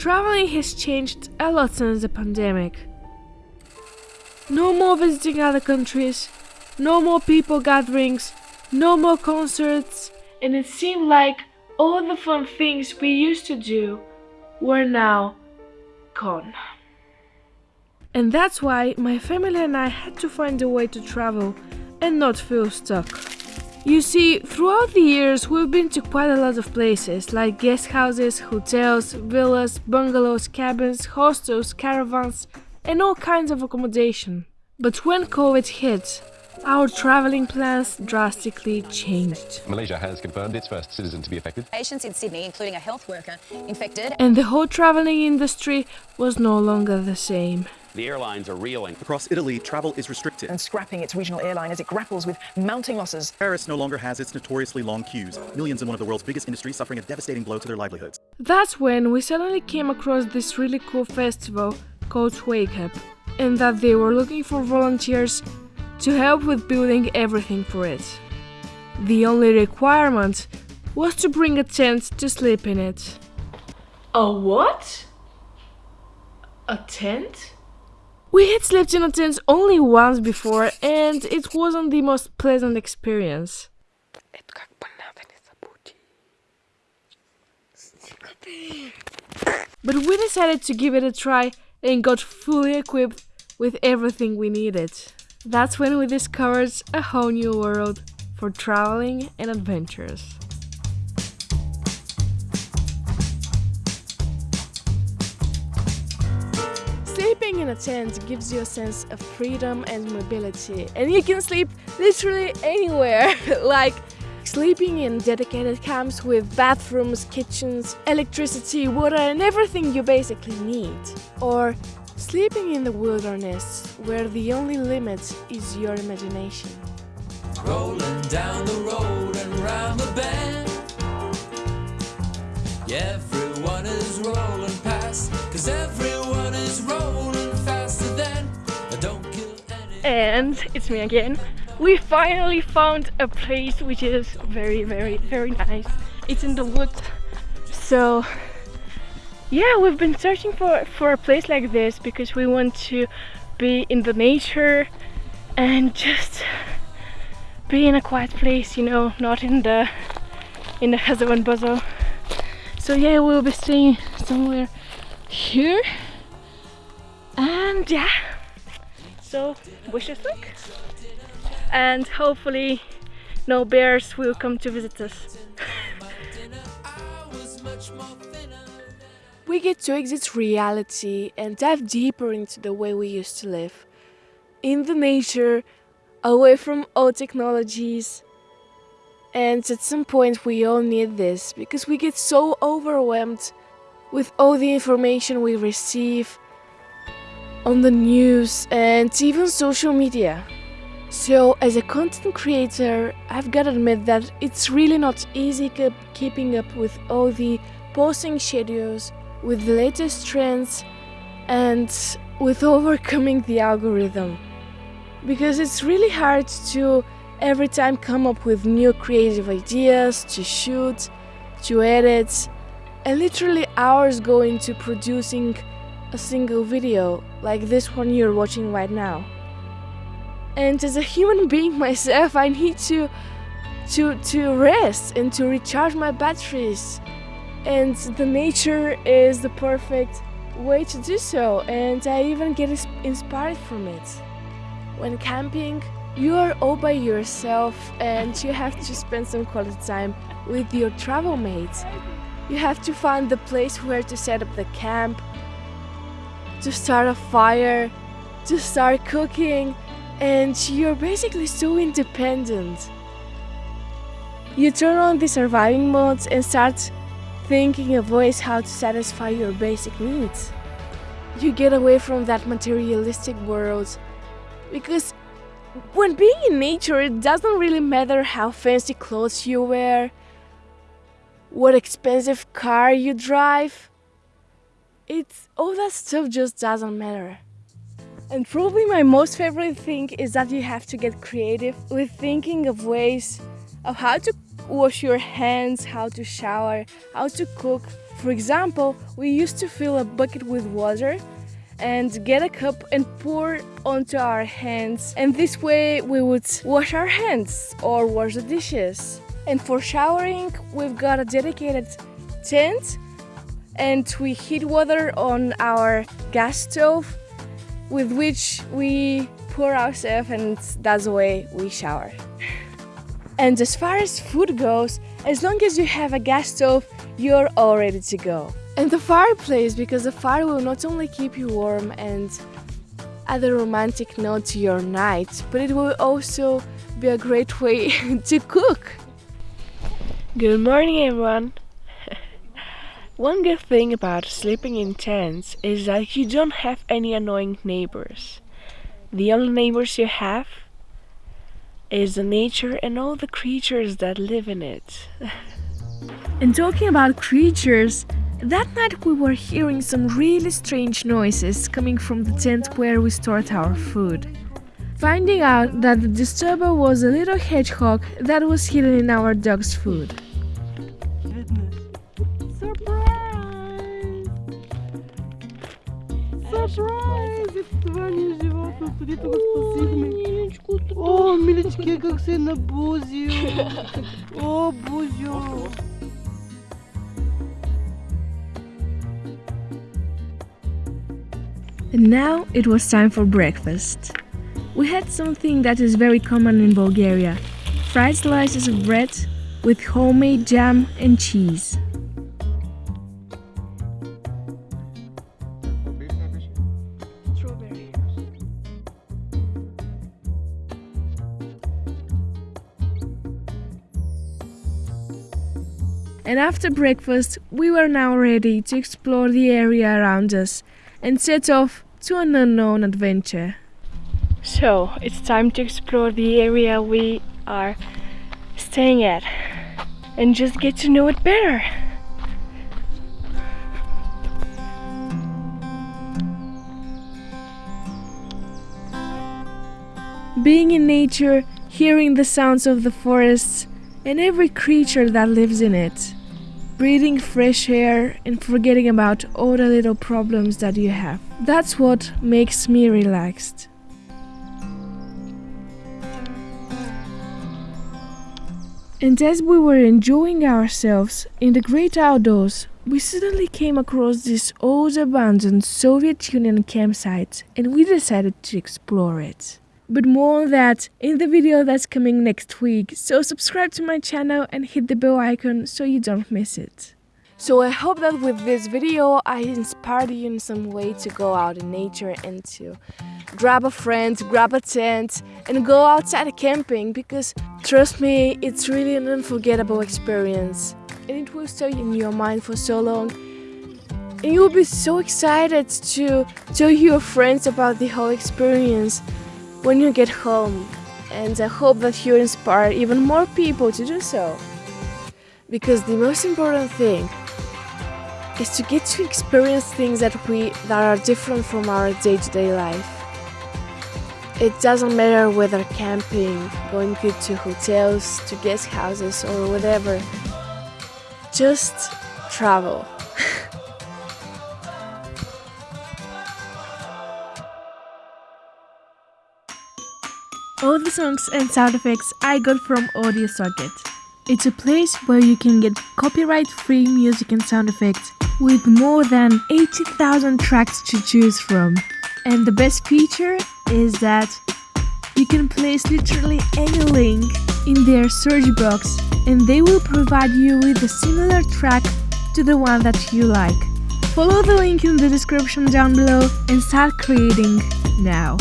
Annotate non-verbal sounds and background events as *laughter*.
Traveling has changed a lot since the pandemic. No more visiting other countries, no more people gatherings, no more concerts, and it seemed like all the fun things we used to do were now gone. And that's why my family and I had to find a way to travel and not feel stuck. You see, throughout the years we've been to quite a lot of places like guest houses, hotels, villas, bungalows, cabins, hostels, caravans, and all kinds of accommodation. But when COVID hit, our traveling plans drastically changed. Malaysia has confirmed its first citizen to be affected. Patients in Sydney, including a health worker, infected. And the whole traveling industry was no longer the same. The airlines are reeling. Across Italy, travel is restricted. and scrapping its regional airline as it grapples with mounting losses. Paris no longer has its notoriously long queues. Millions in one of the world's biggest industries suffering a devastating blow to their livelihoods. That's when we suddenly came across this really cool festival called Wake Up, and that they were looking for volunteers to help with building everything for it. The only requirement was to bring a tent to sleep in it. A what? A tent? We had slept in a tent only once before, and it wasn't the most pleasant experience. But we decided to give it a try and got fully equipped with everything we needed. That's when we discovered a whole new world for traveling and adventures. Sleeping in a tent gives you a sense of freedom and mobility, and you can sleep literally anywhere. *laughs* like sleeping in dedicated camps with bathrooms, kitchens, electricity, water, and everything you basically need. Or sleeping in the wilderness, where the only limit is your imagination. Rolling down the road and round the bend. Everyone is rolling past, cause everyone And it's me again. We finally found a place which is very, very, very nice. It's in the woods. So, yeah, we've been searching for, for a place like this because we want to be in the nature and just be in a quiet place, you know, not in the in the hustle and bustle. So yeah, we'll be staying somewhere here. And yeah, so wish us luck. And hopefully no bears will come to visit us. we get to exit reality and dive deeper into the way we used to live. In the nature, away from all technologies. And at some point we all need this because we get so overwhelmed with all the information we receive on the news and even social media. So as a content creator, I've got to admit that it's really not easy keep keeping up with all the posting schedules, with the latest trends, and with *laughs* overcoming the algorithm. Because it's really hard to every time come up with new creative ideas to shoot, to edit, and literally hours go into producing a single video like this one you're watching right now. And as a human being myself, I need to to to rest and to recharge my batteries. And the nature is the perfect way to do so, and I even get inspired from it. When camping, you are all by yourself and you have to spend some quality time with your travel mates. You have to find the place where to set up the camp, to start a fire, to start cooking, and you're basically so independent. You turn on the surviving modes and start thinking of ways how to satisfy your basic needs. You get away from that materialistic world because when being in nature, it doesn't really matter how fancy clothes you wear, what expensive car you drive. It's all that stuff just doesn't matter. And probably my most favorite thing is that you have to get creative with thinking of ways of how to wash your hands, how to shower, how to cook For example, we used to fill a bucket with water and get a cup and pour onto our hands and this way we would wash our hands or wash the dishes. And for showering, we've got a dedicated tent and we heat water on our gas stove with which we pour ourselves and that's the way we shower. And as far as food goes, as long as you have a gas stove, you're all ready to go. And the fireplace, because the fire will not only keep you warm and add a romantic note to your night, but it will also be a great way *laughs* to cook. Good morning, everyone. One good thing about sleeping in tents is that you don't have any annoying neighbors. The only neighbors you have is the nature and all the creatures that live in it. *laughs* And talking about creatures, that night we were hearing some really strange noises coming from the tent where we stored our food. Finding out that the disturber was a little hedgehog that was hidden in our dog's food. О, милички, как се набузил. О, бузю. And now it was time for breakfast. We had something that is very common in Bulgaria fried slices of bread with homemade jam and cheese. And after breakfast, we were now ready to explore the area around us and set off to an unknown adventure. So, it's time to explore the area we are staying at and just get to know it better. Being in nature, hearing the sounds of the forests and every creature that lives in it, breathing fresh air and forgetting about all the little problems that you have. That's what makes me relaxed. And as we were enjoying ourselves in the great outdoors, we suddenly came across this old abandoned Soviet Union campsite and we decided to explore it. But more on that in the video that's coming next week, so subscribe to my channel and hit the bell icon so you don't miss it. So I hope that with this video I inspired you in some way to go out in nature and to grab a friend, grab a tent and go outside camping because trust me, it's really an unforgettable experience. And it will stay in your mind for so long. And you will be so excited to tell your friends about the whole experience when you get home and I hope that you inspire even more people to do so because the most important thing is to get to experience things that we that are different from our day-to-day life. It doesn't matter whether camping, going to hotels, to guest houses or whatever. Just travel. All the songs and sound effects I got from Audio Socket. It's a place where you can get copyright-free music and sound effects with more than 80,000 tracks to choose from. And the best feature is that you can place literally any link in their search box and they will provide you with a similar track to the one that you like. Follow the link in the description down below and start creating now.